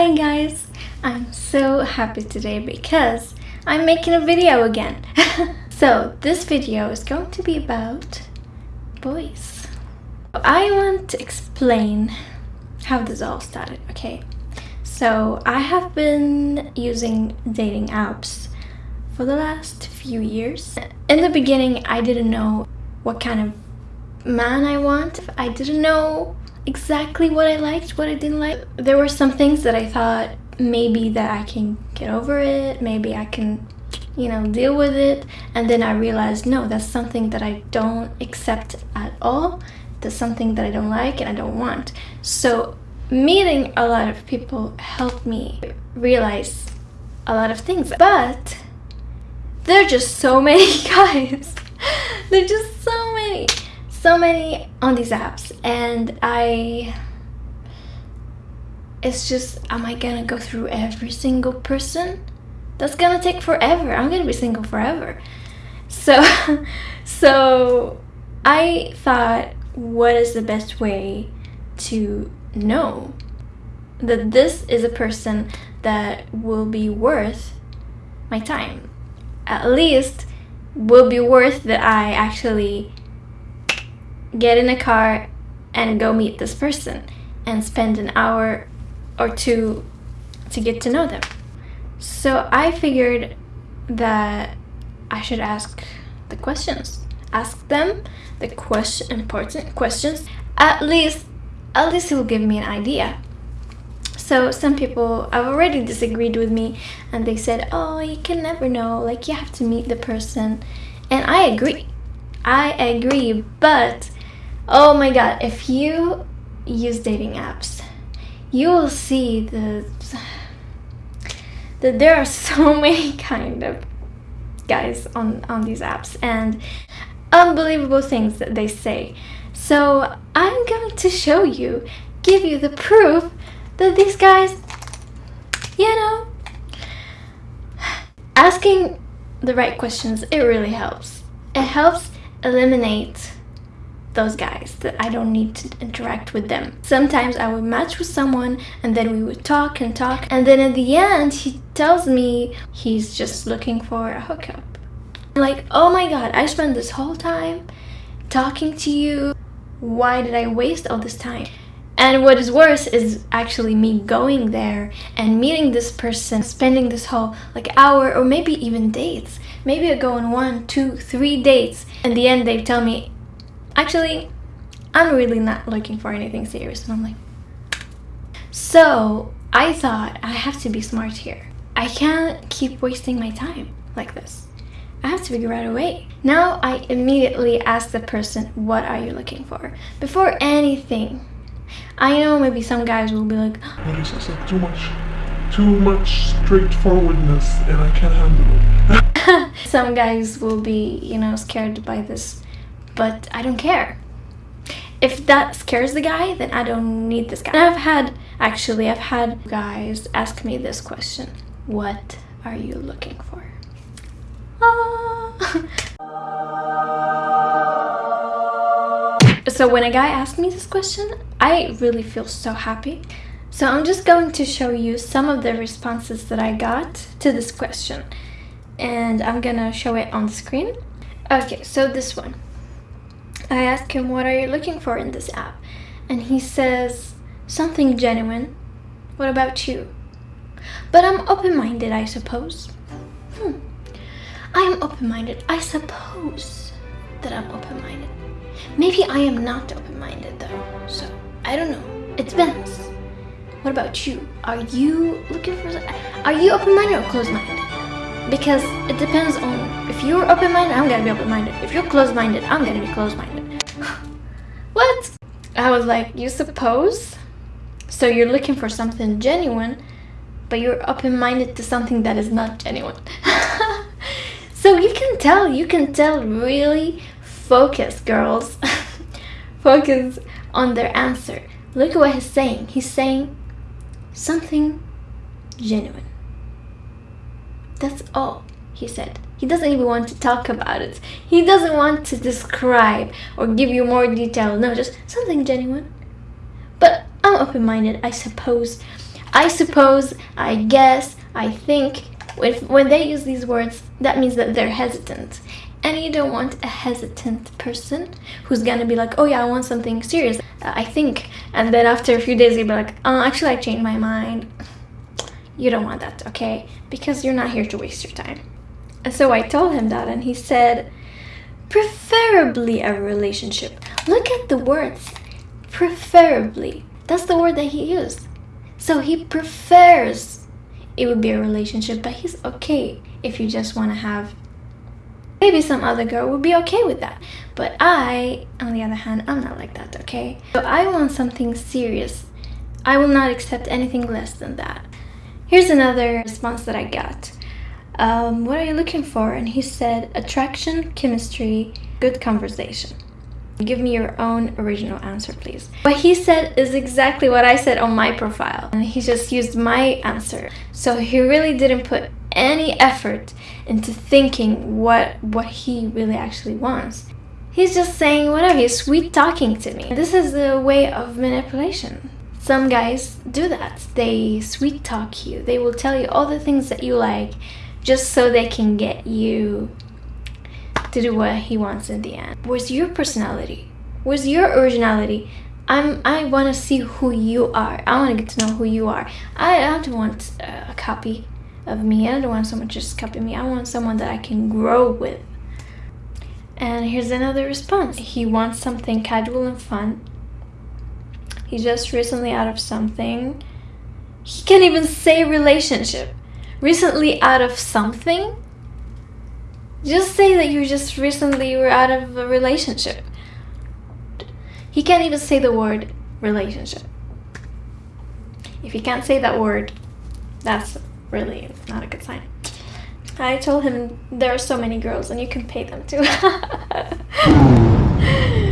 Hi guys! I'm so happy today because I'm making a video again. so this video is going to be about boys. I want to explain how this all started, okay? So I have been using dating apps for the last few years. In the beginning, I didn't know what kind of man I want. I didn't know exactly what I liked, what I didn't like. There were some things that I thought maybe that I can get over it, maybe I can, you know, deal with it. And then I realized, no, that's something that I don't accept at all. That's something that I don't like and I don't want. So meeting a lot of people helped me realize a lot of things. But there are just so many guys. there are just so many so many on these apps and I it's just am I gonna go through every single person? That's gonna take forever. I'm gonna be single forever. So so I thought what is the best way to know that this is a person that will be worth my time? At least will be worth that I actually get in a car and go meet this person and spend an hour or two to get to know them. So I figured that I should ask the questions. Ask them the question important questions. At least at least it will give me an idea. So some people have already disagreed with me and they said, oh, you can never know, like you have to meet the person. And I agree. I agree, but Oh my god, if you use dating apps, you will see the that there are so many kind of guys on, on these apps and unbelievable things that they say. So I'm going to show you, give you the proof that these guys, you know, asking the right questions, it really helps. It helps eliminate those guys that I don't need to interact with them. Sometimes I would match with someone and then we would talk and talk and then at the end he tells me he's just looking for a hookup. I'm like, oh my god, I spent this whole time talking to you. Why did I waste all this time? And what is worse is actually me going there and meeting this person, spending this whole like hour or maybe even dates. Maybe I go on one, two, three dates. In the end, they tell me, actually, I'm really not looking for anything serious. And I'm like, so I thought I have to be smart here. I can't keep wasting my time like this. I have to figure out a way. Now I immediately ask the person, what are you looking for? Before anything. I know maybe some guys will be like, oh, this is like too much, too much straightforwardness and I can't handle it. some guys will be, you know, scared by this but I don't care. If that scares the guy, then I don't need this guy. And I've had, actually, I've had guys ask me this question. What are you looking for? Ah. so when a guy asks me this question, I really feel so happy. So I'm just going to show you some of the responses that I got to this question. And I'm gonna show it on screen. Okay, so this one. I ask him what are you looking for in this app and he says something genuine. What about you? But I'm open-minded, I suppose. Hmm. I am open-minded. I suppose that I'm open-minded. Maybe I am not open-minded though, so I don't know. It depends. What about you? Are you looking for... Are you open-minded or closed-minded? Because it depends on... If you're open-minded, I'm gonna be open-minded. If you're closed-minded, I'm gonna be closed-minded. What? I was like, you suppose? So you're looking for something genuine, but you're open-minded to something that is not genuine. so you can tell, you can tell really focus, girls. focus on their answer. Look at what he's saying. He's saying something genuine. That's all he said. He doesn't even want to talk about it. He doesn't want to describe or give you more detail. No, just something genuine. But I'm open-minded, I suppose. I suppose, I guess, I think. If, when they use these words, that means that they're hesitant. And you don't want a hesitant person who's gonna be like, oh yeah, I want something serious, I think. And then after a few days, you'll be like, oh, actually, I changed my mind. You don't want that, okay? Because you're not here to waste your time. So I told him that, and he said, preferably a relationship. Look at the words. Preferably. That's the word that he used. So he prefers it would be a relationship, but he's okay if you just want to have maybe some other girl would be okay with that but i on the other hand i'm not like that okay so i want something serious i will not accept anything less than that here's another response that i got um, what are you looking for and he said attraction chemistry good conversation Give me your own original answer, please. What he said is exactly what I said on my profile. And he just used my answer. So he really didn't put any effort into thinking what, what he really actually wants. He's just saying whatever, he's sweet talking to me. This is the way of manipulation. Some guys do that. They sweet talk you. They will tell you all the things that you like just so they can get you to do what he wants in the end. Where's your personality? Where's your originality? I'm, I want to see who you are. I want to get to know who you are. I, I don't want a copy of me. I don't want someone just copy me. I want someone that I can grow with. And here's another response. He wants something casual and fun. He's just recently out of something. He can't even say relationship. Recently out of something? Just say that you just recently were out of a relationship. He can't even say the word relationship. If he can't say that word, that's really not a good sign. I told him there are so many girls and you can pay them too.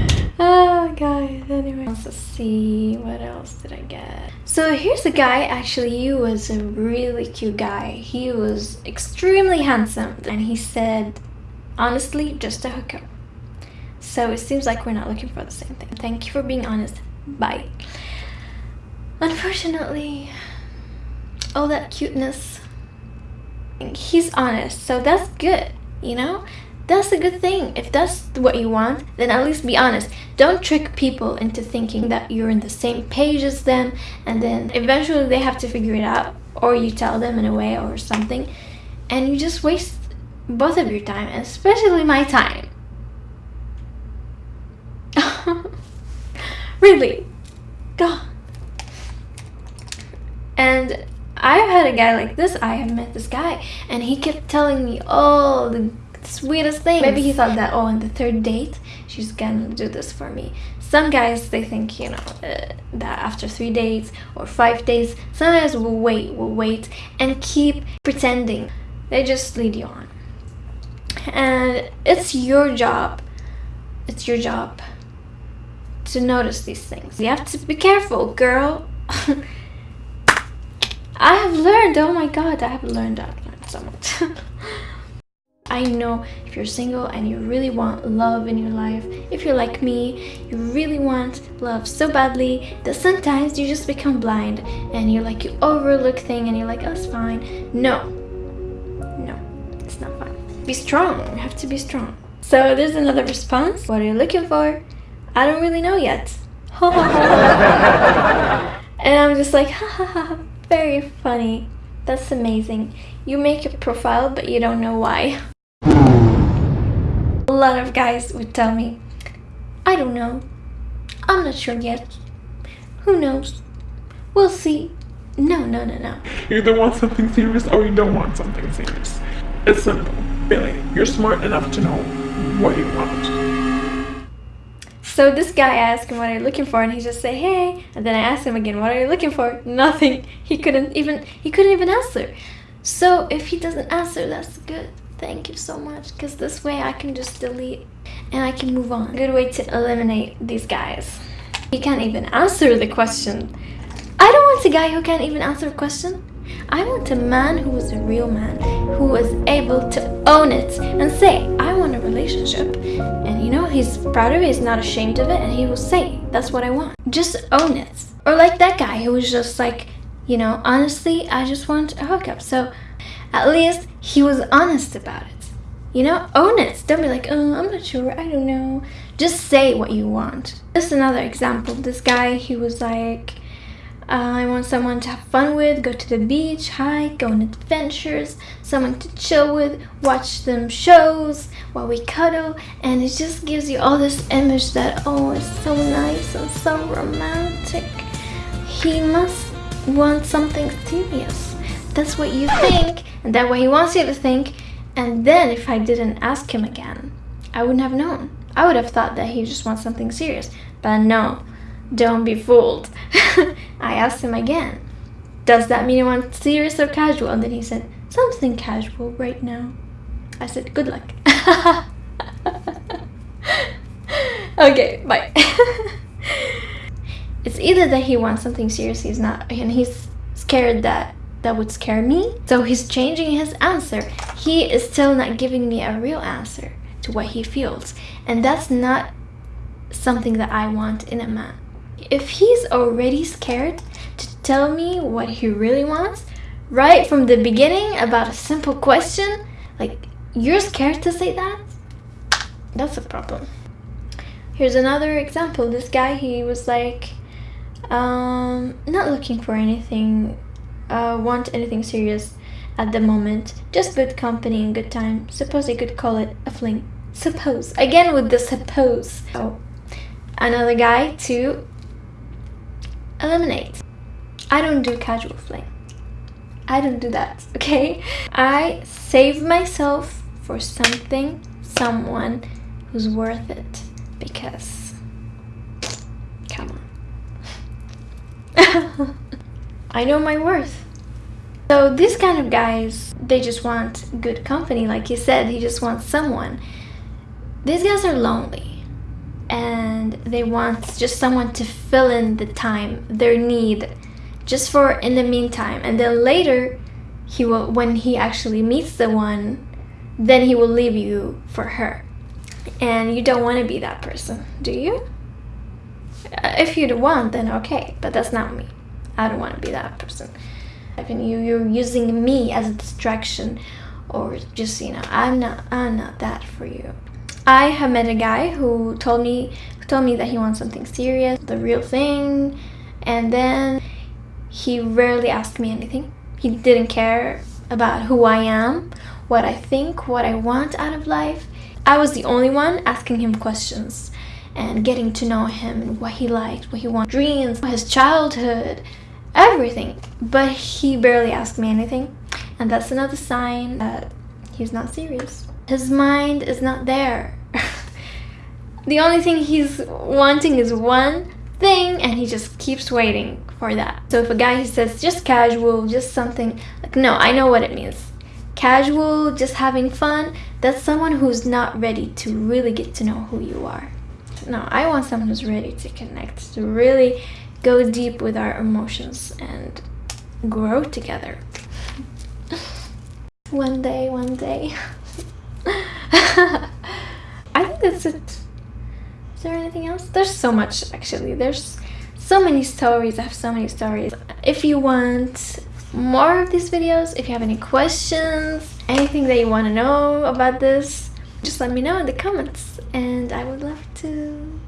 oh guys anyway. Let's see, what else did I get? So here's a guy, actually he was a really cute guy. He was extremely handsome and he said, honestly, just a hookup. So it seems like we're not looking for the same thing. Thank you for being honest. Bye. Unfortunately, all that cuteness, he's honest, so that's good, you know? That's a good thing. If that's what you want, then at least be honest. Don't trick people into thinking that you're in the same page as them and then eventually they have to figure it out or you tell them in a way or something and you just waste both of your time, especially my time. really. God. And I've had a guy like this. I have met this guy and he kept telling me all the sweetest thing. Maybe he thought that, oh, on the third date, she's gonna do this for me. Some guys, they think, you know, uh, that after three dates or five days, some guys will wait, will wait and keep pretending. They just lead you on. And it's your job. It's your job to notice these things. You have to be careful, girl. I have learned, oh my god, I have learned, I've learned so much. I know if you're single and you really want love in your life, if you're like me, you really want love so badly that sometimes you just become blind and you're like, you overlook things and you're like, oh, it's fine. No, no, it's not fine. Be strong, you have to be strong. So there's another response. What are you looking for? I don't really know yet. and I'm just like, ha ha ha, very funny. That's amazing. You make a profile, but you don't know why. A lot of guys would tell me, I don't know. I'm not sure yet. Who knows? We'll see. No, no, no, no. You either want something serious or you don't want something serious. It's simple. Billy, you're smart enough to know what you want. So this guy asked him what are you looking for and he just said hey and then I asked him again what are you looking for nothing he couldn't even he couldn't even answer so if he doesn't answer that's good thank you so much because this way I can just delete and I can move on good way to eliminate these guys he can't even answer the question I don't want a guy who can't even answer a question I want a man who is a real man, who was able to own it and say, I want a relationship. And you know, he's proud of it, he's not ashamed of it, and he will say, that's what I want. Just own it. Or like that guy who was just like, You know, honestly, I just want a hookup. So at least he was honest about it. You know, own it. Don't be like, oh, I'm not sure. I don't know. Just say what you want. Just another example. This guy, he was like, I want someone to have fun with, go to the beach, hike, go on adventures, someone to chill with, watch them shows while we cuddle, and it just gives you all this image that, oh, it's so nice and so romantic. He must want something serious. That's what you think, and that's what he wants you to think, and then if I didn't ask him again, I wouldn't have known. I would have thought that he just wants something serious, but no, don't be fooled. I asked him again, does that mean you want serious or casual? And then he said, something casual right now. I said, good luck. okay, bye. it's either that he wants something serious, he's not, and he's scared that that would scare me. So he's changing his answer. He is still not giving me a real answer to what he feels. And that's not something that I want in a man. If he's already scared to tell me what he really wants, right from the beginning about a simple question, like you're scared to say that, that's a problem. Here's another example. This guy, he was like, um, not looking for anything, uh, want anything serious at the moment. Just good company and good time. Suppose I could call it a fling. Suppose. Again with the suppose. Oh, another guy to eliminate. I don't do casual fling. I don't do that, okay? I save myself for something, someone who's worth it. Because, come on. I know my worth. So these kind of guys, they just want good company. Like you said, he just wants someone. These guys are lonely and they want just someone to fill in the time, their need, just for in the meantime. And then later, he will when he actually meets the one, then he will leave you for her. And you don't want to be that person, do you? Uh, if you want, then okay, but that's not me. I don't want to be that person. I mean, you, you're using me as a distraction or just, you know, I'm not, I'm not that for you. I have met a guy who told me who told me that he wants something serious, the real thing, and then he rarely asked me anything. He didn't care about who I am, what I think, what I want out of life. I was the only one asking him questions and getting to know him and what he liked, what he wanted, dreams, his childhood, everything. But he barely asked me anything. And that's another sign that he's not serious. His mind is not there. the only thing he's wanting is one thing and he just keeps waiting for that. So if a guy he says just casual, just something like no, I know what it means. Casual, just having fun, that's someone who's not ready to really get to know who you are. No, I want someone who's ready to connect, to really go deep with our emotions and grow together. one day, one day. I think that's it. Is there anything else? There's so much actually. There's so many stories. I have so many stories. If you want more of these videos, if you have any questions, anything that you want to know about this, just let me know in the comments and I would love to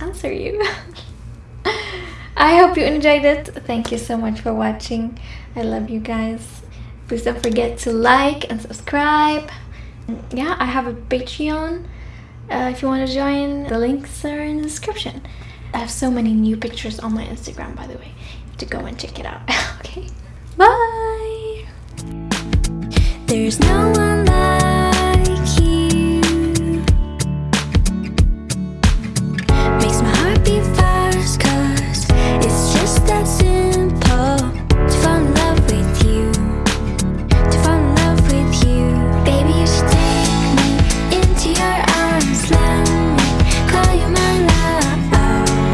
answer you. I hope you enjoyed it. Thank you so much for watching. I love you guys. Please don't forget to like and subscribe yeah, I have a Patreon. Uh, if you want to join, the links are in the description. I have so many new pictures on my Instagram, by the way. You have to go and check it out. okay, bye! There's no one